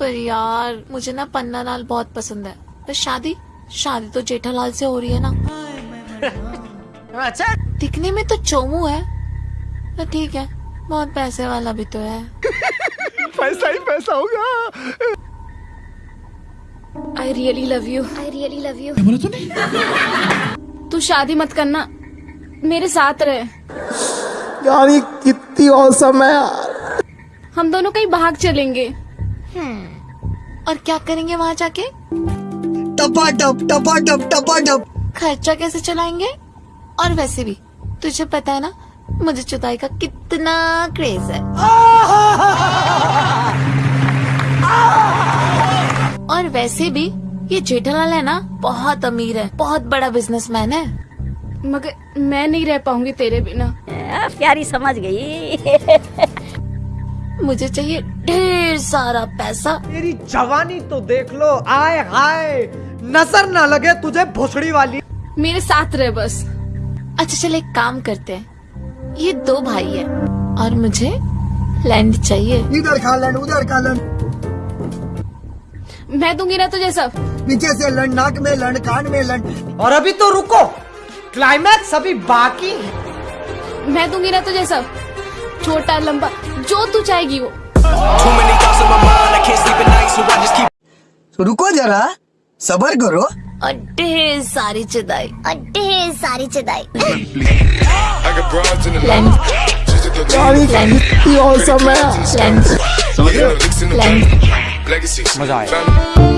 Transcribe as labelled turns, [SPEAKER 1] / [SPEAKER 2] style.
[SPEAKER 1] पर यार मुझे ना पन्ना लाल बहुत पसंद है। पर शादी? शादी तो जेठालाल से हो रही है ना।
[SPEAKER 2] अच्छा।
[SPEAKER 1] दिखने में तो चोमू है पर ठीक है बहुत पैसे वाला भी तो है।
[SPEAKER 2] पैसा ही पैसा होगा।
[SPEAKER 3] I really love you
[SPEAKER 4] I really love you
[SPEAKER 5] बोला तूने?
[SPEAKER 3] तू शादी मत करना मेरे साथ रहे।
[SPEAKER 2] यार ये कितनी औसम है यार।
[SPEAKER 3] हम दोनों कहीं भाग चलेंगे।
[SPEAKER 1] और क्या करेंगे वहाँ जाके?
[SPEAKER 2] टपा टप टपा टप टपा टप
[SPEAKER 1] खर्चा कैसे चलाएँगे? और वैसे भी तुझे पता है ना मुझे चुदाई का कितना क्रेज है। और वैसे भी ये जेठालाल है ना बहुत अमीर है बहुत बड़ा बिजनेसमैन है।
[SPEAKER 3] मगर मैं नहीं रह पाऊँगी तेरे बिना।
[SPEAKER 4] प्यारी समझ गई।
[SPEAKER 1] मुझे चाहिए ढेर सारा पैसा।
[SPEAKER 2] तेरी जवानी तो देख लो आए हाय। नज़र ना लगे तुझे भोसड़ी वाली।
[SPEAKER 3] मेरे साथ रहे बस।
[SPEAKER 1] अच्छा चल एक काम करते हैं। ये दो भाई है और मुझे लैंड चाहिए।
[SPEAKER 6] इधर खा लन उधर खा लन
[SPEAKER 3] मैं दूँगी ना तुझे सब।
[SPEAKER 6] पीछे से लन नाक में लन कान में लन
[SPEAKER 2] और अभी तो रुको क्लाइमैक्स अभी बाकी है।
[SPEAKER 3] मैं दूँगी ना तुझे सब। छोटा लंबा जो तू चाहेगी वो
[SPEAKER 7] so.
[SPEAKER 6] तो रुको जरा सबर करो
[SPEAKER 1] ढेर सारी चिदाई
[SPEAKER 4] ढेर सारी चिदाई
[SPEAKER 2] है. मज़ा आया।